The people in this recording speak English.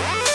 Bye.